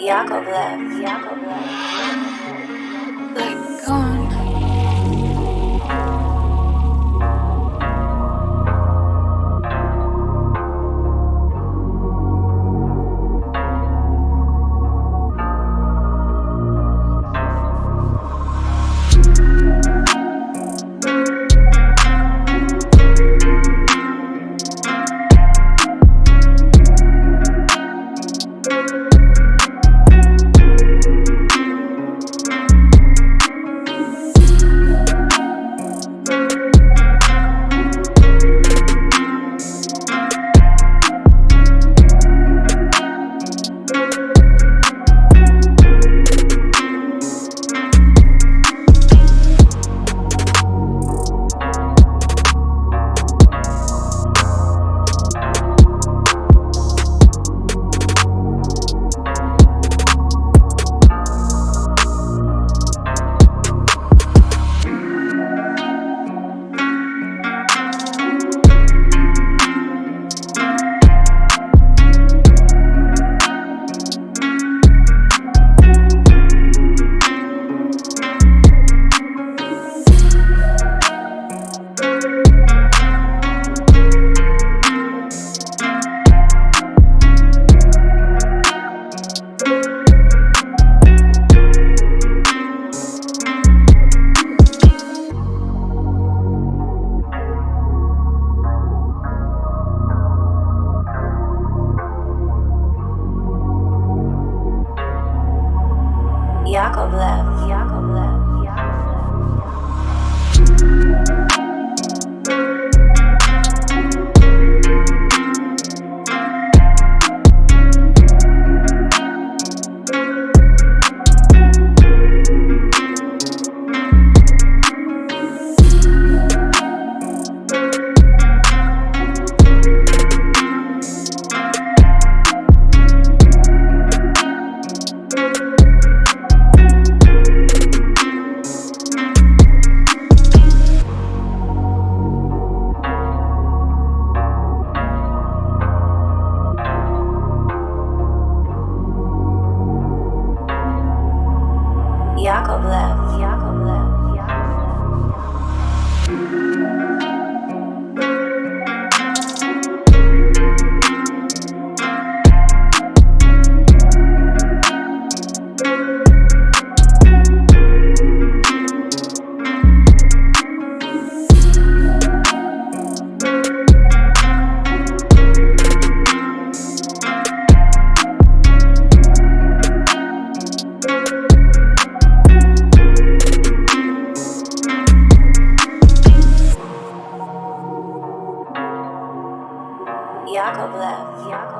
Yakovlev. Yakovlev. Yakovlev. left. Yakov left. Yakovlev. Yakovlev.